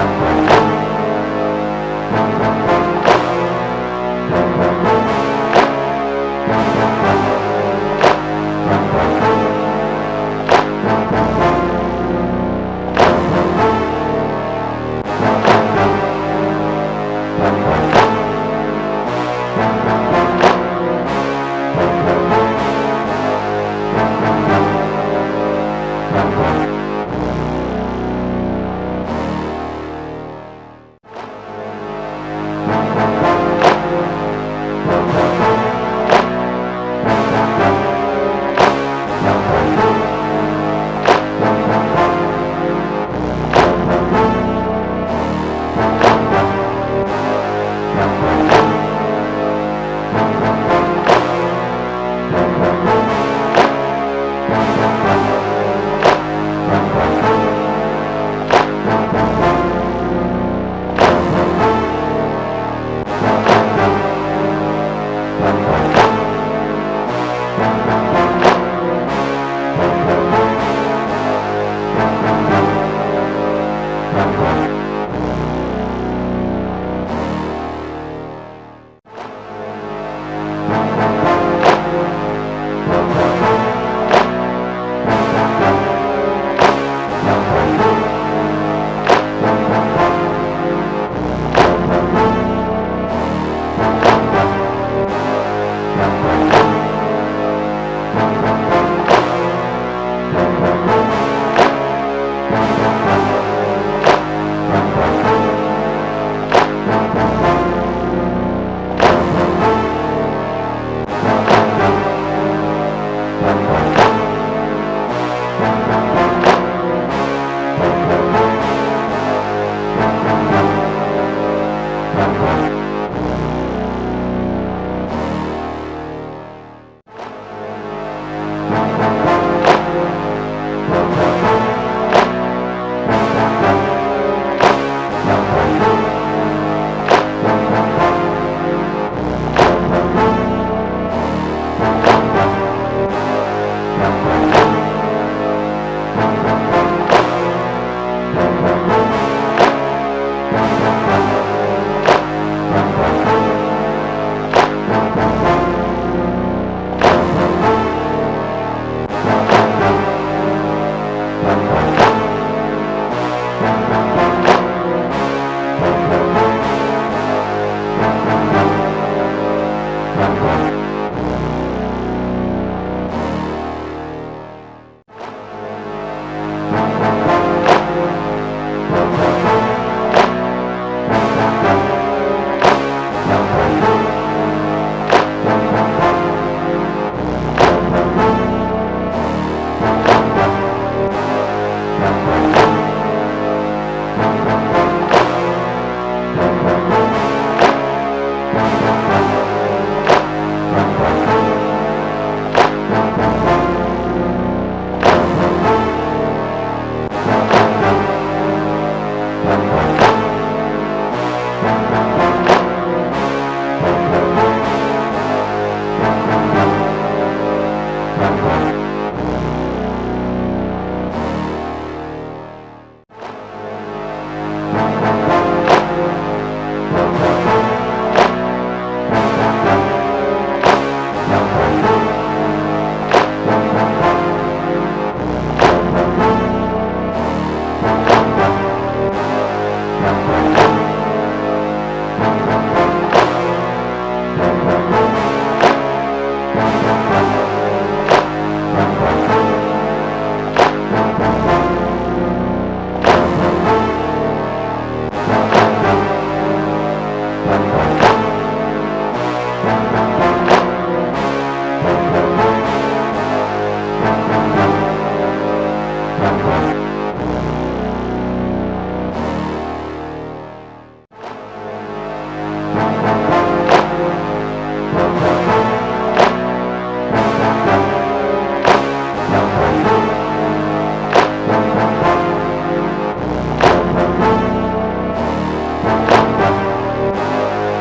Música